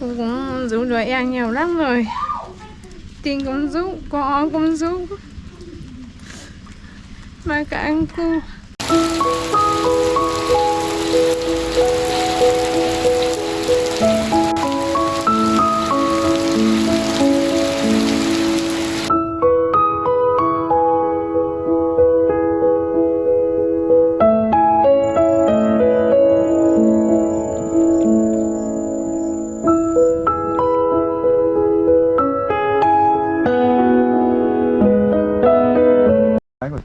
cô cũng giúp đỡ em nhiều lắm rồi. Tiền cũng giúp có cũng giúp mà cả anh cô.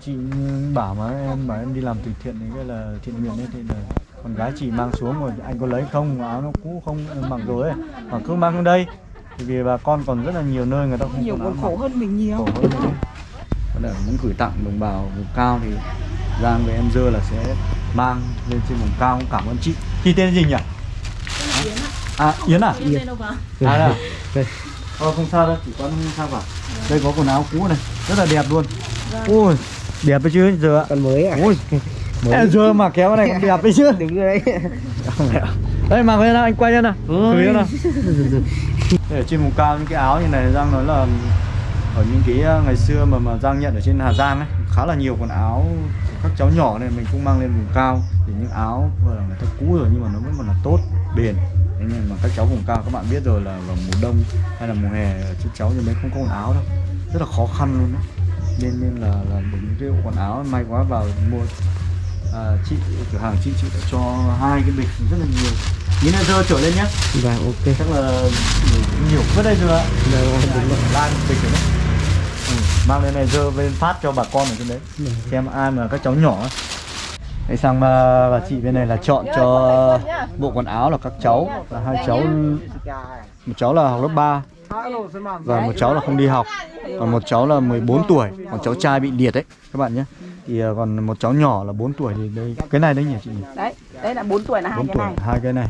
Chị bảo mà em bảo em đi làm từ thiện thì cái là thiện nguyện ấy thì là con gái chị mang xuống rồi anh có lấy không áo nó cũ không mặc rồi ấy. Mà cứ mang xuống đây thì vì bà con còn rất là nhiều nơi người ta không nhiều còn khổ hơn mình nhiều. Khổ hơn mình. Còn để muốn gửi tặng đồng bào vùng cao thì Giang với em dơ là sẽ mang lên trên vùng cao. Cũng cảm ơn chị. Chị tên gì nhỉ? À Yến à? Yến à là Ờ, không sao đâu, chỉ có không sao cả. Đây có quần áo cũ này, rất là đẹp luôn Ui, đẹp đấy chứ giờ Còn mới à? Ui, Ê, giờ mà kéo này cũng đẹp đấy chứ. Đúng rồi đấy. Đây mặc lên nào, anh quay lên nào. Thử nào. Ở trên vùng cao những cái áo như này Giang nói là Ở những cái uh, ngày xưa mà mà Giang nhận ở trên Hà Giang ấy Khá là nhiều quần áo các cháu nhỏ này mình cũng mang lên vùng cao. Thì những áo vừa là người ta cũ rồi nhưng mà nó vẫn còn là tốt, bền. Thế nhưng mà các cháu vùng cao các bạn biết rồi là vào mùa đông hay là mùa hè các cháu như mấy không có quần áo đâu Rất là khó khăn luôn đấy nên nên là là những cái quần áo. May quá vào mua. À, chị cửa hàng chị chị đã cho hai cái bịch rất là nhiều. Những này dơ trở lên nhé. Vâng ok. Chắc là nhiều, vứt đây rồi ạ. Vâng đúng rồi. Lan bịch rồi đấy. Ừ, mang lên này dơ lên phát cho bà con ở trên đấy. Xem ai mà các cháu nhỏ ấy. Đấy sang bà, bà chị bên này là chọn cho bộ quần áo là các cháu. Là hai cháu một cháu là học lớp 3 và một cháu là không đi học. Còn một cháu là 14 tuổi. Còn cháu trai bị liệt đấy các bạn nhé. Thì à, còn một cháu nhỏ là 4 tuổi thì đây cái này đấy nhỉ chị nhỉ? Đấy đấy là 4 tuổi là hai 4 cái tuổi này. hai cái này.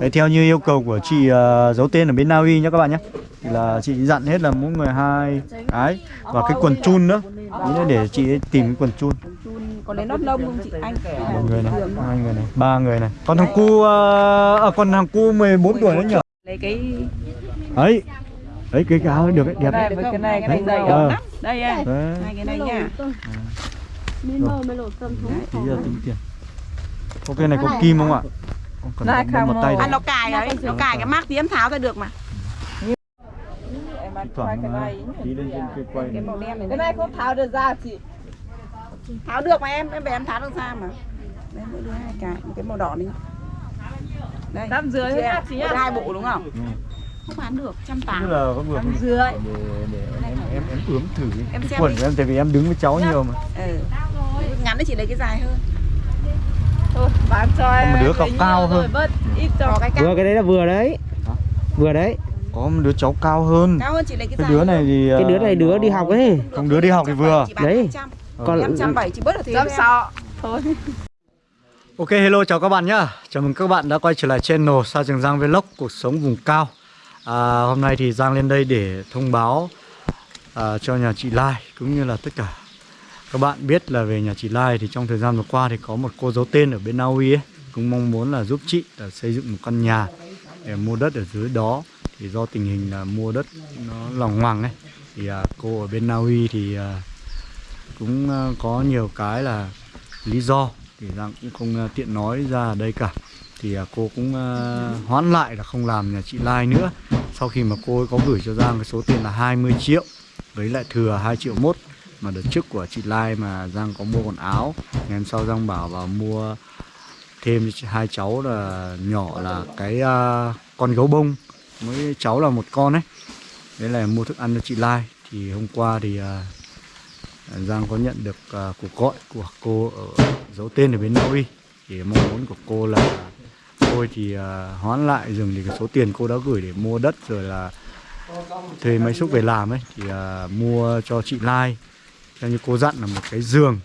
Đấy theo như yêu cầu của chị uh, giấu tên ở bên Na Uy nhé các bạn nhé. Thì là chị dặn hết là mỗi người hai cái. Và cái quần chun nữa. Ý để chị tìm cái quần chun. Có lấy nốt lông không chị? Anh. Một người này hai người này ba người này. Còn thằng cu uh, à, còn thằng cu 14 tuổi nữa nhỉ lấy cái ấy đấy cái áo được đấy đẹp đấy với cái này cái này dày Ờ. lắm. Đây Đấy. hai cái này nha. Rồi. tí giờ tính tiền. Ok này có kim không ạ? còn Này, có một không. tay à, nó cài đấy. nó cài cái mác tí em tháo ra được mà. Ăn thoảng cái tí lên trên cây quay cái này. màu đen này. Cái này không tháo được ra chị. Tháo được mà em em về em tháo được ra mà. Đây mỗi đứa hai cái. Một cái màu đỏ này. Đây Tám em, nha, chị đứa hai bộ đúng không? Ừ. không bán được trăm tám là có vừa để, rưỡi để em em em ướm thử Em xem quần đi. của em tại vì em đứng với cháu nhiều mà. Ừ. Ngắn thì chị lấy cái dài hơn. Thôi bán cho Có một em đứa lấy cao hơn. bớt ít cho cái cao, Vừa cái đấy là vừa đấy. Hả? Vừa đấy. Có một đứa cháu cao hơn. Cao hơn chị lấy cái cái đứa này thì Cái đứa ờ, này đứa đi học ấy. Không, đứa đi học thì vừa. Đấy. Còn bảy chị bớt được thế với em. sợ thôi. Ok hello chào các bạn nhá. Chào mừng các bạn đã quay trở lại channel Sa Trường Giang Vlog cuộc sống vùng cao à, Hôm nay thì Giang lên đây để thông báo à, cho nhà chị Lai cũng như là tất cả các bạn biết là về nhà chị Lai thì trong thời gian vừa qua thì có một cô giấu tên ở bên Na Uy ấy cũng mong muốn là giúp chị là xây dựng một căn nhà để mua đất ở dưới đó. Thì do tình hình là mua đất nó lòng hoàng ấy thì à, cô ở bên Na Uy thì à, cũng à, có nhiều cái là lý do thì Giang cũng không à, tiện nói ra ở đây cả thì à, cô cũng à, hoãn lại là không làm nhà chị Lai nữa. Sau khi mà cô ấy có gửi cho Giang cái số tiền là 20 triệu với lại thừa 2 triệu mốt mà đợt trước của chị Lai mà Giang có mua quần áo ngày hôm sau Giang bảo vào mua thêm cho hai cháu là nhỏ là cái uh, con gấu bông với cháu là một con ấy. Đấy là mua thức ăn cho chị Lai. Thì hôm qua thì uh, Giang có nhận được uh, cuộc gọi của cô ở dấu tên ở bên Na Uy thì mong muốn của cô là thôi thì à, hoán lại dừng thì cái số tiền cô đã gửi để mua đất rồi là thuê máy xúc về làm ấy thì à, mua cho chị Lai. Theo như cô dặn là một cái giường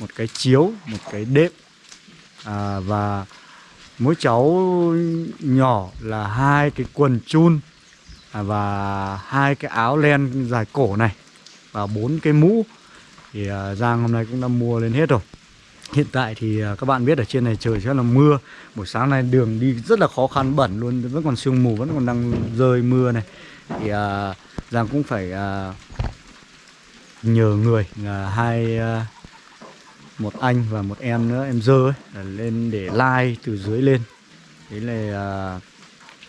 một cái chiếu một cái đệm. À, và mỗi cháu nhỏ là hai cái quần chun à, và hai cái áo len dài cổ này và bốn cái mũ. Thì à, Giang hôm nay cũng đã mua lên hết rồi. Hiện tại thì à, các bạn biết ở trên này trời rất là mưa. Buổi sáng nay đường đi rất là khó khăn bẩn luôn Vẫn còn sương mù, vẫn còn đang rơi mưa này. Thì à, Giang cũng phải à, nhờ người à, hai à, một anh và một em nữa em dơ ấy lên để like từ dưới lên. Đấy là à,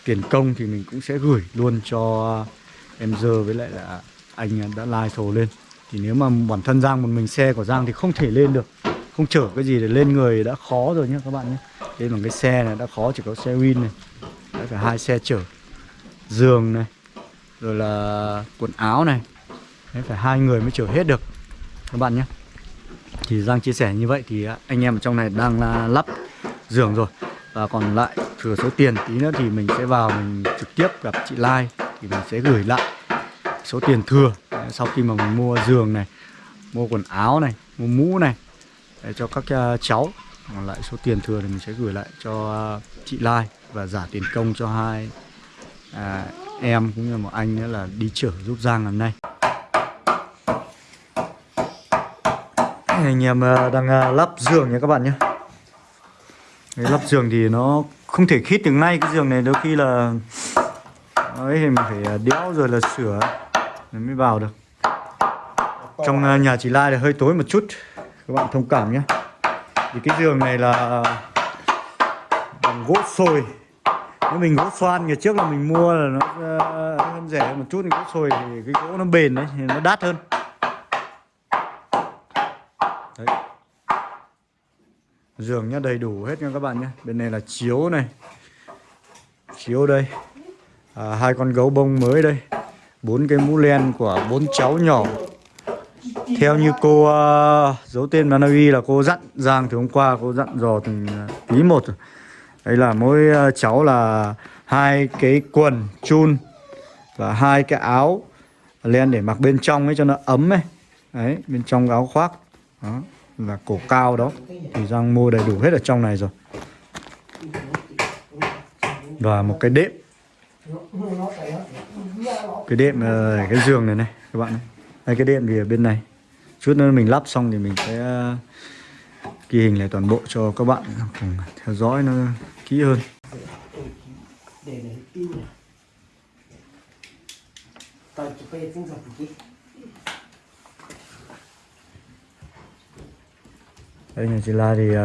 tiền công thì mình cũng sẽ gửi luôn cho em dơ với lại là anh đã like thồ lên. Thì nếu mà bản thân Giang một mình xe của Giang thì không thể lên được không chở cái gì để lên người đã khó rồi nhé các bạn nhé đây là cái xe này đã khó chỉ có xe win này đã phải hai xe chở. Giường này rồi là quần áo này đấy, phải hai người mới chở hết được. Các bạn nhé thì Giang chia sẻ như vậy thì anh em ở trong này đang lắp giường rồi. Và còn lại thừa số tiền tí nữa thì mình sẽ vào mình trực tiếp gặp chị Lai thì mình sẽ gửi lại số tiền thừa. Sau khi mà mình mua giường này mua quần áo này mua mũ này để cho các uh, cháu. Còn lại số tiền thừa thì mình sẽ gửi lại cho uh, chị Lai và giả tiền công cho hai à, em cũng như một anh nữa là đi chở giúp Giang lần này anh em uh, đang uh, lắp giường nha các bạn nhé. Đấy, lắp giường thì nó không thể khít được ngay cái giường này đôi khi là ấy thì mình phải đẽo rồi là sửa mới vào được. Trong nhà chị Lai là hơi tối một chút các bạn thông cảm nhé. Thì cái giường này là bằng gỗ sồi. Nếu mình gỗ xoan ngày trước là mình mua là nó ờ, hơn rẻ một chút thì gỗ sồi thì cái gỗ nó bền đấy thì nó đắt hơn. Đấy. Giường nhá đầy đủ hết nha các bạn nhé bên này là chiếu này. Chiếu đây. À, hai con gấu bông mới đây. Bốn cái mũ len của bốn cháu nhỏ theo như cô uh, giấu tên Manavi là cô dặn Giang thì hôm qua cô dặn dò từng ờ, tí một rồi. Là mỗi ờ, cháu là hai cái quần chun và hai cái áo len để mặc bên trong ấy cho nó ấm ấy. Đấy, bên trong áo khoác. Đó, là cổ cao đó. Thì Giang mua đầy đủ hết ở trong này rồi. Và một cái đệm. Cái đệm cái giường này này các bạn này. Đây cái đệm thì ở bên này chút nữa mình lắp xong thì mình sẽ ờ, ghi hình lại toàn bộ cho các bạn cùng theo dõi nó kỹ hơn. Đây nhà chị La thì uh,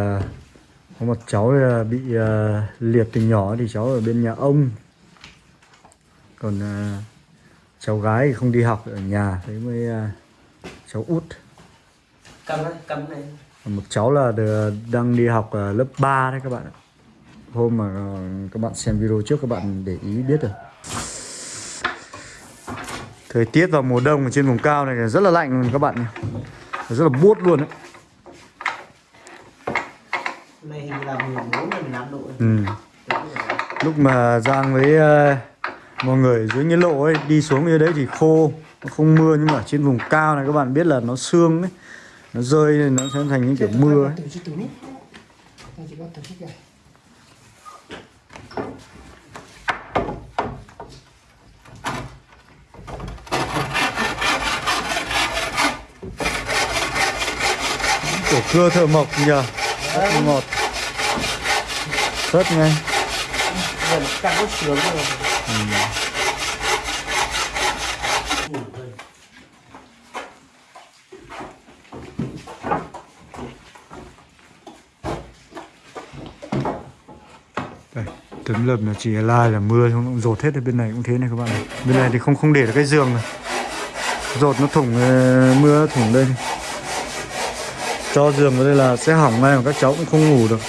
có một cháu ờ, bị uh, liệt từ nhỏ thì cháu ở bên nhà ông. Còn uh, cháu gái thì không đi học ở nhà thế mới uh, cháu út cầm này cầm này. Một cháu là đang đi học ờ, lớp 3 đấy các bạn ạ. Hôm mà ờ, các bạn xem video trước các bạn để ý biết rồi thời tiết vào mùa đông ở trên vùng cao này rất là lạnh luôn các bạn nhé. Rất là buốt luôn đấy. Này là 14 15 độ ừ. lúc mà Giang với uh, mọi người dưới nghĩa lộ ấy đi xuống như đấy thì khô không mưa nhưng mà trên vùng cao này các bạn biết là nó sương ấy nó rơi nên nó sẽ thành những kiểu mưa ấy. Cổ cưa thợ mộc nhờ Rất ngọt Rất ngay cắt cốt sướng rồi. Ừ. tấm lợp là chỉ lai là mưa không rột hết ở bên này cũng thế này các bạn này. Bên này thì không không để được cái giường này. Rột nó thủng ờ, mưa nó thủng đây. Cho giường vào đây là sẽ hỏng ngay mà các cháu cũng không ngủ được.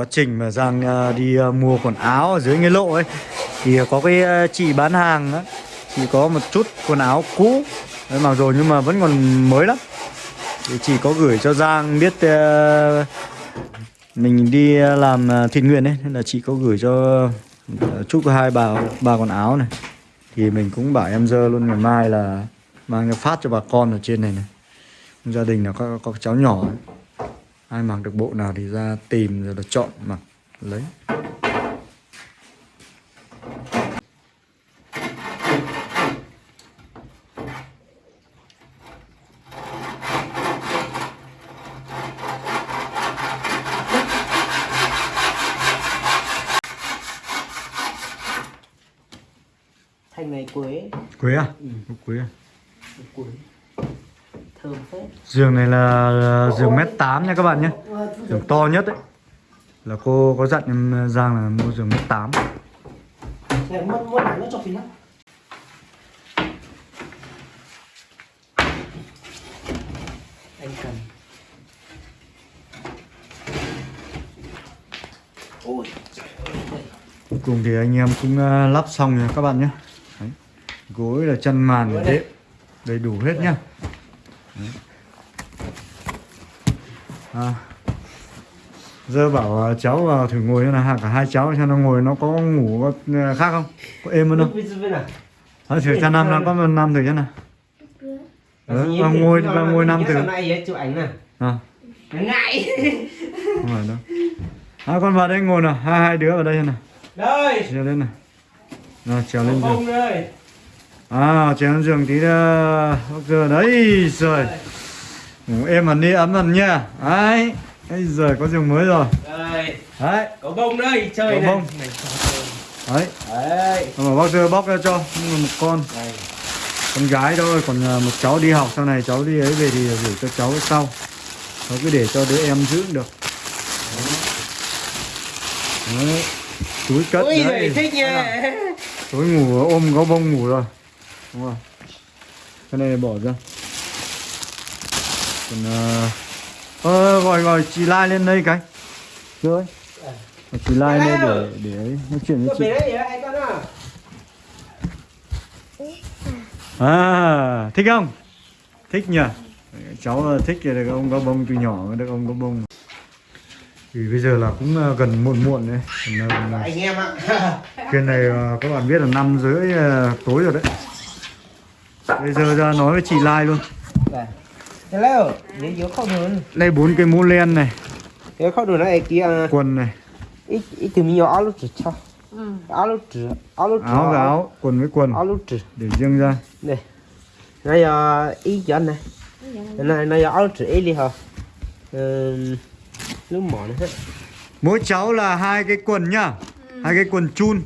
Quá trình mà Giang à, đi à, mua quần áo ở dưới nghĩa lộ ấy thì có cái à, chị bán hàng á chỉ có một chút quần áo cũ. Đấy, mặc rồi nhưng mà vẫn còn mới lắm. Thì chị có gửi cho Giang biết mình đi làm thiện nguyện ấy nên là chị có gửi cho chút chúc hai bà ba quần áo này. Thì mình cũng bảo em dơ luôn ngày mai là mang phát cho bà con ở trên này này. Gia đình là có, có cháu nhỏ ấy ai mặc được bộ nào thì ra tìm rồi là chọn mặc lấy. Thanh này quế. Quế à? Ừ. quế à? Quế giường này là ờ, giường mét 8 nha các bạn nhé. Giường to nhất đấy là cô có dặn em ờ, Giang là mua giường mét 8 Này cho Anh Ôi Cuối cùng thì anh em cũng ờ, lắp xong rồi các bạn nhé. Đấy. Gối là chân màn, đệm, đầy đủ hết nhá à. Giờ bảo ờ, cháu vào thử ngồi cho là cả hai cháu cho nó ngồi. Nó có ngủ có ờ, khác không? Có êm hơn không? Thôi thử cho năm nào có năm thử cho nào. Ờ, vào ngồi vào ngồi năm thử. ấy chụp ảnh nè à, Ngại. Không phải đâu. À, con vào đây ngồi nào. Hai hai đứa vào đây nào. Đây. Trèo lên nào rồi trèo lên đây À, lên giường tí nữa giờ đấy rồi. Ngủ êm hẳn đi ấm hẳn nha. Đấy Bây giờ có giường mới rồi. Đây. Đấy. Có bông đây chơi Có này bông. Này, Đấy. Đấy. Bảo bác giờ bóc ra cho mà một con. Đây. Con gái thôi Còn à, một cháu đi học sau này cháu đi ấy về thì gửi cho cháu sau. Cháu cứ để cho đứa em giữ được. Đấy. Túi cất Ui đấy. thích nha. Tối ngủ ôm gấu bông ngủ rồi Đúng không? Cái này bỏ ra. Còn ờ ờ, gọi gọi chị Lai lên đây cái. Rồi Chị Lai lên để để ấy, nói chuyện với chị. à? À thích không? Thích nhỉ? Cháu ờ, thích thì được ông gấu bông từ nhỏ được ông gấu bông. Thì bây giờ là cũng ờ, gần muộn muộn đấy. Ờ, Anh em ạ. Cái này ờ, các bạn biết là năm rưỡi ờ, tối rồi đấy Bây giờ ra nói với chị Lai luôn. Đây Đây bốn cái mũ len này. Không được nó ấy kia. Quần này. Ít ít từ mình áo trừ cho. Áo lúc trừ áo trừ Áo áo Quần với quần. Áo trừ Để riêng ra. Này. Này là ý dẫn này. Này này áo trừ ý đi hả? Ừ, lúc mỏ này. Hết Mỗi cháu là hai cái quần nhá. Hai cái quần chun.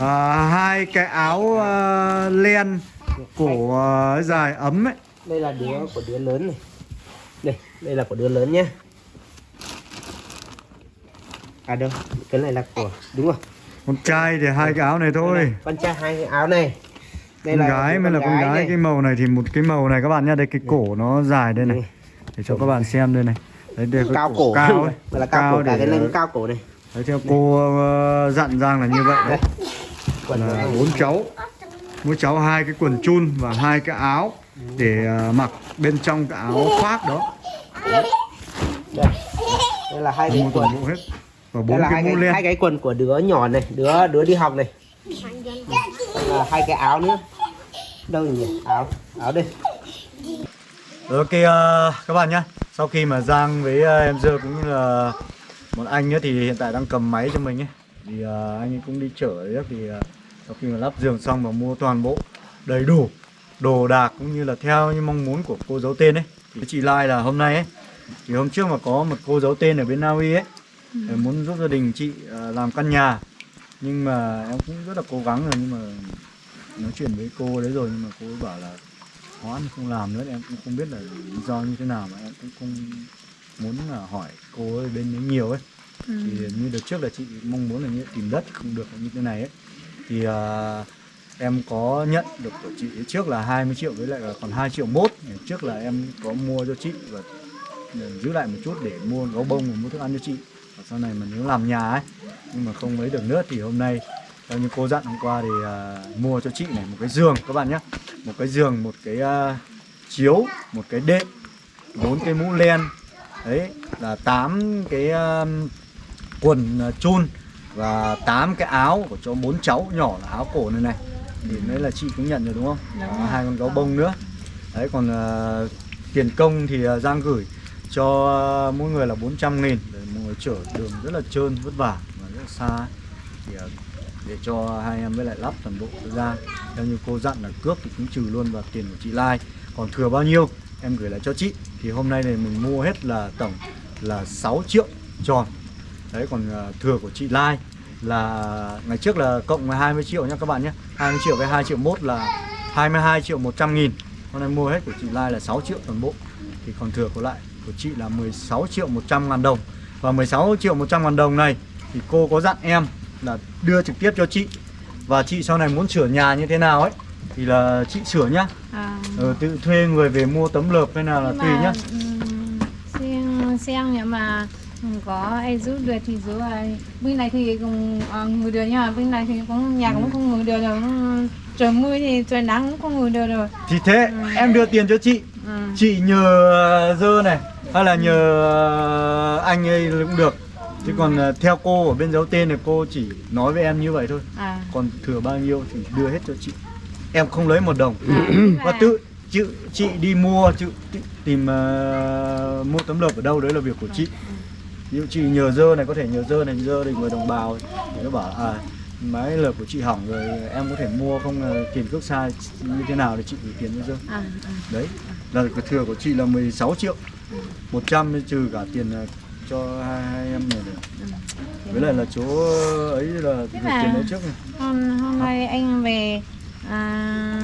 À, Hai cái áo ờ, len Cổ ờ, dài ấm ấy. Đây là đứa của đứa lớn này. Đây đây là của đứa lớn nhá. À đâu? Cái này là của đúng rồi Con trai thì hai cái áo này thôi. Đây này, con trai hai cái áo này. Con gái mới là con gái này. Cái màu này thì một cái màu này các bạn nhá. Đây cái cổ nó dài đây này. Ừ. Để cho các bạn xem đây này. Đấy đây cao cổ cao ấy. Đây là cao, cổ cả để cái lưng cao cổ này. Đấy, theo cô ờ, dặn Giang là như vậy đấy. Quần là bốn cháu mỗi cháu hai cái quần chun và hai cái áo để ờ, mặc bên trong cái áo khoác đó. Đây đây là hai cái quần. bộ hết. Và bốn cái hai mũ len. hai cái quần của đứa nhỏ này đứa đứa đi học này. Là hai cái áo nữa. Đâu nhỉ? Áo áo đây. Rồi, ok ờ, các bạn nhá. Sau khi mà Giang với ờ, em Dơ cũng như là một anh ấy thì hiện tại đang cầm máy cho mình ấy thì ờ, anh ấy cũng đi chở đấy thì ờ, sau khi mà lắp giường xong và mua toàn bộ đầy đủ đồ đạc cũng như là theo như mong muốn của cô giấu tên ấy thì chị Lai là hôm nay ấy thì hôm trước mà có một cô giấu tên ở bên Na Uy ấy thì muốn giúp gia đình chị ờ, làm căn nhà. Nhưng mà em cũng rất là cố gắng rồi nhưng mà nói chuyện với cô đấy rồi nhưng mà cô ấy bảo là hoãn không làm nữa em cũng không biết là lý do như thế nào mà em cũng không muốn là hỏi cô ấy bên đấy nhiều ấy. Ừ. thì như đợt trước là chị mong muốn là như tìm đất không được như thế này ấy thì uh, em có nhận được của chị trước là 20 triệu với lại là còn 2 triệu mốt. Trước là em có mua cho chị và ừ, giữ lại một chút để mua gấu bông và mua thức ăn cho chị. Và sau này mà nếu làm nhà ấy nhưng mà không lấy được nước thì hôm nay theo như cô dặn hôm qua thì uh, mua cho chị này một cái giường các bạn nhé. Một cái giường một cái uh, chiếu một cái đệm bốn cái mũ len. Đấy là tám cái uh, quần à, chun và tám cái áo của cho bốn cháu nhỏ là áo cổ này này. Thì đấy là chị cũng nhận rồi đúng không? Đúng hai con gấu bông nữa. Đấy còn ờ, tiền công thì ờ, Giang gửi cho ờ, mỗi người là 400 nghìn. Để mọi người chở đường rất là trơn vất vả và rất là xa. Thì ờ, để cho hai em với lại lắp toàn bộ cho Giang. Theo như cô dặn là cước thì cũng trừ luôn vào tiền của chị Lai. Còn thừa bao nhiêu em gửi lại cho chị. Thì hôm nay này mình mua hết là tổng là 6 triệu tròn đấy còn ờ, thừa của chị Lai là ngày trước là cộng với 20 triệu nhá các bạn nhé. 20 triệu với 2 triệu mốt là 22 triệu 100 nghìn. Hôm nay mua hết của chị Lai là 6 triệu toàn bộ. Thì còn thừa của lại của chị là 16 triệu 100 ngàn đồng. Và 16 triệu 100 ngàn đồng này Thì cô có dặn em là đưa trực tiếp cho chị. Và chị sau này muốn sửa nhà như thế nào ấy Thì là chị sửa nhá. À, ờ, Tự thuê người về mua tấm lợp hay nào là tùy nhá. xem xem nhưng mà có ai giúp được thì giúp ai. Bên này thì cũng à, ngồi được nhưng mà bên này thì cũng nhà cũng không ngồi được rồi. Trời mưa thì trời nắng cũng không ngồi được rồi. Thì thế em đưa tiền cho chị. Ừ. Chị nhờ dơ này Hay là nhờ anh ấy cũng được. Chứ còn ờ, theo cô ở bên dấu tên này cô chỉ nói với em như vậy thôi. À. Còn thừa bao nhiêu thì đưa hết cho chị. Em không lấy một đồng. À, Và tự chị, chị đi mua chị, tìm ờ, mua tấm lợp ở đâu đấy là việc của chị Ví dụ chị nhờ dơ này có thể nhờ dơ này dơ thì người đồng bào thì nó bảo à máy lợp của chị hỏng rồi em có thể mua không là tiền cước sai như thế nào thì chị gửi tiền cho dơ à, à. đấy là cái thừa của chị là 16 triệu 100 mới trừ cả tiền ờ, cho hai, hai em này nữa. với lại là chỗ ấy là gửi tiền đấy trước này. hôm hôm nay anh về à,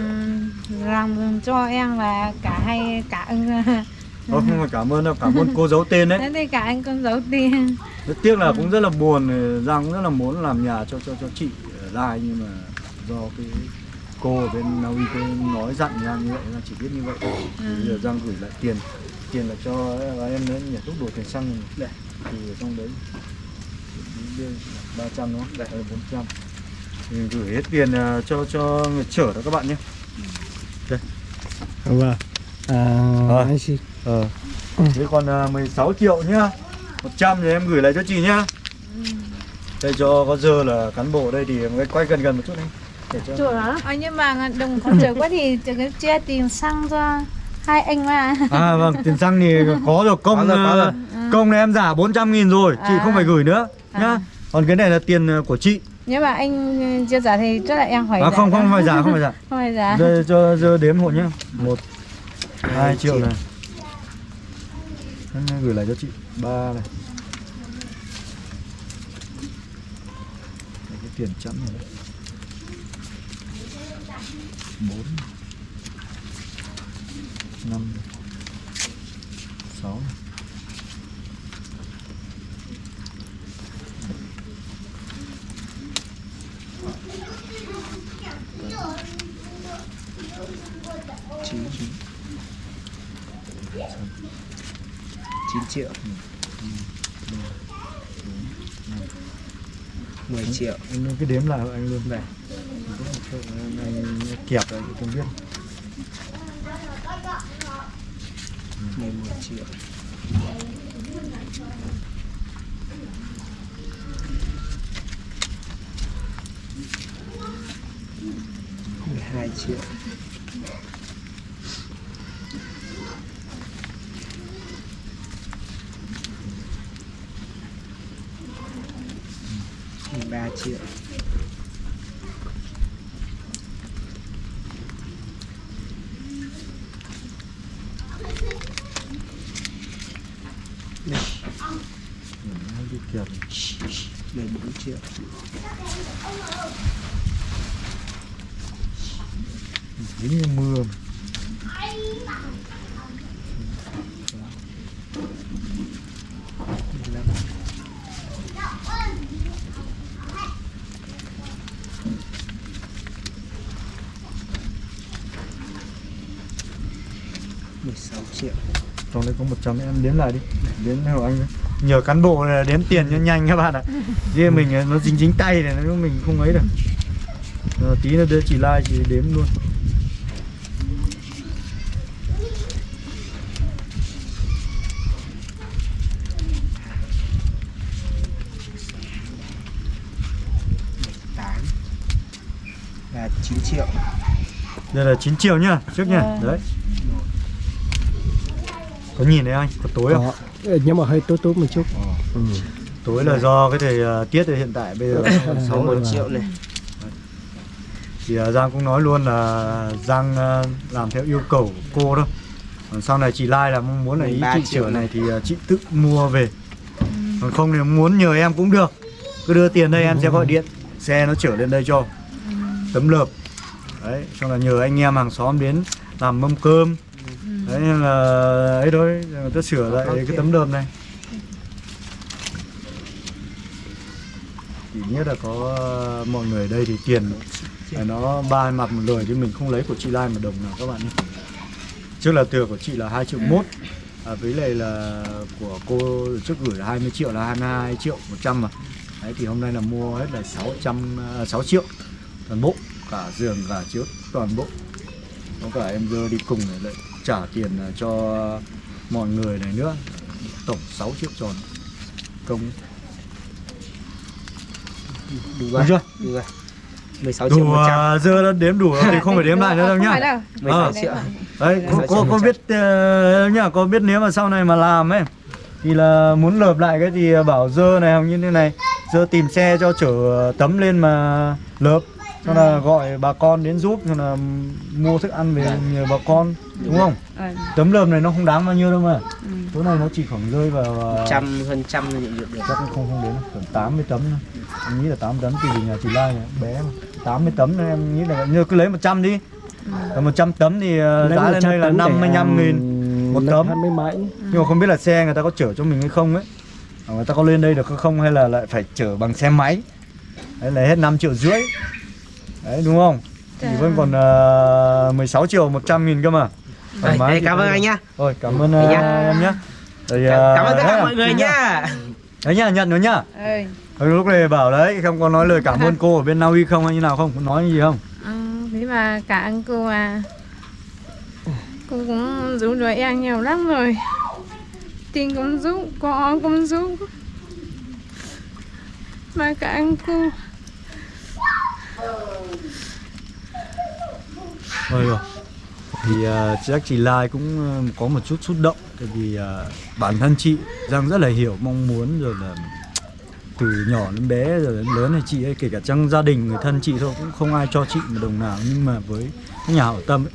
làm cho em và cả hai cả anh Ờ, không phải cảm ơn đâu cảm ơn cô giấu tên đấy. Thế thì cả anh con giấu tiền rất tiếc là cũng rất là buồn Giang cũng rất là muốn làm nhà cho cho cho chị ở lại nhưng mà do cái cô ở bên Na Uy cô nói dặn Giang như vậy là chỉ biết như vậy. Thôi Thì bây giờ Giang gửi lại tiền tiền là cho gái em nữa nhà thuốc đồ tiền xăng này. đây thì ở trong đấy đưa ba trăm đúng không? Đây là bốn trăm. Thì gửi hết tiền ờ, cho cho người chở đó các bạn nhé. Vâng à, Rồi. anh chị ờ. Thế còn ờ, 16 triệu nhá. 100 thì em gửi lại cho chị nhá. Đây cho có dơ là cán bộ đây thì em quay gần gần một chút đi. Để cho Chùa hả? À, nhưng mà đồng có trời quá thì chia tiền xăng cho hai anh mà. À vâng tiền xăng thì có rồi. Công Có rồi, có ờ, rồi. công này em giả 400 nghìn rồi chị À. không phải gửi nữa nhá. À. còn cái này là tiền ờ, của chị. Nhưng mà anh chưa trả thì chắc là em phải à, không đó. không phải giả không phải giả. Không phải trả đây cho dơ đếm hộ nhá. Một hai triệu này Em gửi lại cho chị ba này. Đây, cái tiền chẵn này đấy. bốn. Năm. Sáu. Này. chín. Chín chín triệu. Mười triệu. Anh cứ đếm lại hộ anh luôn này. Anh, kẹp rồi không biết. mười một triệu. mười hai triệu mười ba triệu anh đi kẹp mười bốn triệu dính như mưa mười mười sáu triệu. Trong đây có 100 em đếm lại đi đếm hộ anh? Nhờ cán bộ này đếm tiền cho nhanh các bạn ạ. Riêng mình nó dính dính tay này nó mình không ấy được. Ờ, tí nữa đưa chị like chị đếm luôn. Là chín triệu. Đây là 9 triệu nhá trước nhá. Vâng. đấy. Có nhìn thấy anh? Có tối không? Có. Ờ, nhưng mà hơi tối tối một chút. Ừ. tối là do cái thời ờ, tiết hiện tại bây giờ sáu một triệu này. Thì ờ, Giang cũng nói luôn là Giang ờ, làm theo yêu cầu của cô thôi. Còn sau này chị Lai là mong muốn là ý 13 chị sửa này thì ờ, chị tự mua về. Còn không thì muốn nhờ em cũng được. Cứ đưa tiền đây em sẽ gọi điện xe nó chở lên đây cho. Tấm lợp. Đấy xong là nhờ anh em hàng xóm đến làm mâm cơm đấy nên là ấy thôi người ta sửa lại cái tấm lợp này. Chỉ nhất là có ờ, mọi người ở đây thì tiền nó ba mặt một lời chứ mình không lấy của chị Lai một đồng nào các bạn nhé. Trước là thừa của chị là 2 triệu mốt à, với lại là của cô trước gửi là 20 triệu là 22 triệu 100 mà. Đấy thì hôm nay là mua hết là 600 à, 6 triệu toàn bộ cả giường cả chiếu toàn bộ. Có cả em dơ đi cùng này lại trả tiền à, cho mọi người này nữa. Tổng 6 triệu tròn. Công. Đủ rồi. Chưa? Đủ rồi. 16 triệu đủ 100 à, dơ đã đếm đủ rồi thì không phải đếm lại nữa đâu nhá. phải đâu. 16 Ờ. triệu. Đấy cô, Dạ, cô, dạ, cô dạ. biết uh, nhá cô biết nếu mà sau này mà làm ấy thì là muốn lợp lại cái thì bảo dơ này hoặc như thế này. Dơ tìm xe cho chở tấm lên mà lợp cho là gọi bà con đến giúp cho là mua thức ăn về nhờ bà con đúng không? Ờ. tấm lợp này nó không đáng bao nhiêu đâu mà. Ừ. số này nó chỉ khoảng rơi vào à, trăm hơn trăm là nhận được. chắc cũng không không đến khoảng 80 tấm thôi. Em nghĩ là 80 tấm tùy nhà chị Lai này, bé mà. 80 tấm nên em nghĩ là như cứ lấy 100 đi. Còn 100 tấm thì Lấy giá lên 100 đây là tấn để, 55 nghìn um, một tấm. hai mươi mấy nhưng mà không biết là xe người ta có chở cho mình hay không ấy. Người ta có lên đây được hay không hay là lại phải chở bằng xe máy. Đấy lấy hết 5 triệu rưỡi đấy đúng không? Thì Dạ. vẫn còn uh, 16 triệu 100 nghìn cơ mà. Đây, chị cảm ơn anh nhá. Rồi cảm ơn uh, nhá. em nhá. Rồi, cảm uh, ơn tất đấy cả mọi người chị nhá. đấy nhá nhận rồi nhá. Rồi, lúc này bảo đấy không có nói lời cảm ơn cô ở bên Na Uy không hay như nào không? Có nói gì không? Ừ, thế mà cả anh cô à. Cô cũng giúp đỡ em nhiều lắm rồi. Tiền cũng giúp con cũng giúp mà cả anh cô thôi rồi. Thì à, uh, chắc chị Lai cũng ờ, có một chút xúc động Tại vì uh, bản thân chị Giang rất là hiểu mong muốn rồi là từ nhỏ đến bé rồi đến lớn này chị ấy kể cả trong gia đình người thân chị thôi cũng không ai cho chị một đồng nào nhưng mà với nhà hảo tâm ấy,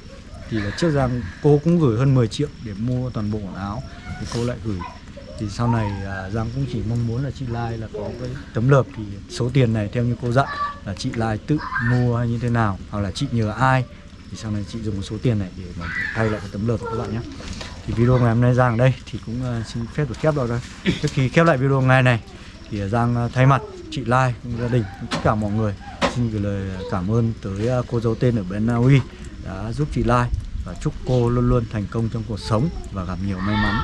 thì là trước Giang cô cũng gửi hơn 10 triệu để mua toàn bộ quần áo thì cô lại gửi thì sau này à, Giang cũng chỉ mong muốn là chị Lai là có cái tấm lợp thì số tiền này theo như cô dặn là chị Lai tự mua hay như thế nào hoặc là chị nhờ ai. Thì sau này chị dùng một số tiền này để mà thay lại cái tấm lợp các bạn nhé. Thì video ngày hôm nay Giang ở đây thì cũng à, xin phép được khép lại đây trước khi khép lại video ngày này thì à, Giang à, thay mặt chị Lai cũng gia đình cũng tất cả mọi người xin gửi lời cảm ơn tới cô dấu tên ở bên Na Uy đã giúp chị Lai và chúc cô luôn luôn thành công trong cuộc sống và gặp nhiều may mắn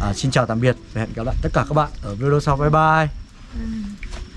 à, Xin chào tạm biệt và hẹn gặp lại tất cả các bạn ở video sau. Bye bye. Ừ.